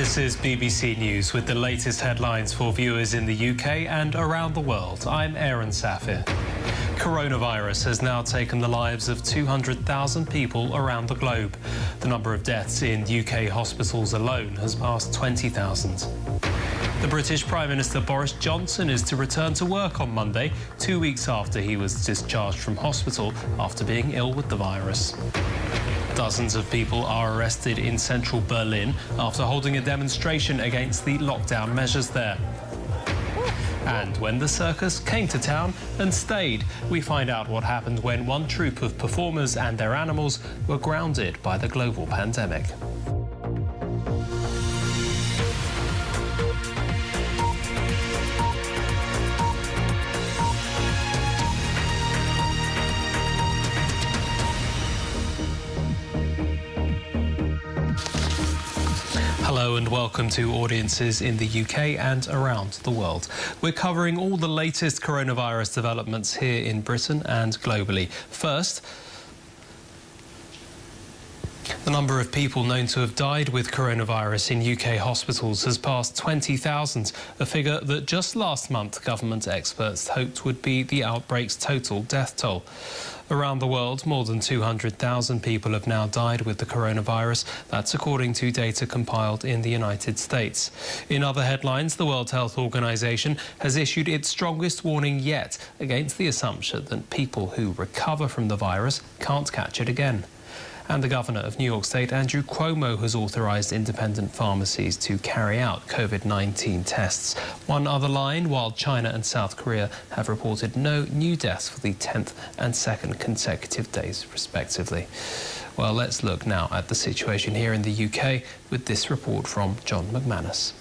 This is BBC News with the latest headlines for viewers in the UK and around the world. I'm Aaron Safir. Coronavirus has now taken the lives of 200,000 people around the globe. The number of deaths in UK hospitals alone has passed 20,000. The British Prime Minister Boris Johnson is to return to work on Monday, two weeks after he was discharged from hospital after being ill with the virus. Dozens of people are arrested in central Berlin after holding a demonstration against the lockdown measures there. And when the circus came to town and stayed, we find out what happened when one troupe of performers and their animals were grounded by the global pandemic. Hello and welcome to audiences in the UK and around the world. We're covering all the latest coronavirus developments here in Britain and globally. First, the number of people known to have died with coronavirus in UK hospitals has passed 20,000, a figure that just last month government experts hoped would be the outbreak's total death toll. Around the world, more than 200,000 people have now died with the coronavirus. That's according to data compiled in the United States. In other headlines, the World Health Organization has issued its strongest warning yet against the assumption that people who recover from the virus can't catch it again. And the Governor of New York State, Andrew Cuomo, has authorised independent pharmacies to carry out COVID-19 tests. One other line, while China and South Korea have reported no new deaths for the 10th and 2nd consecutive days, respectively. Well, let's look now at the situation here in the UK with this report from John McManus.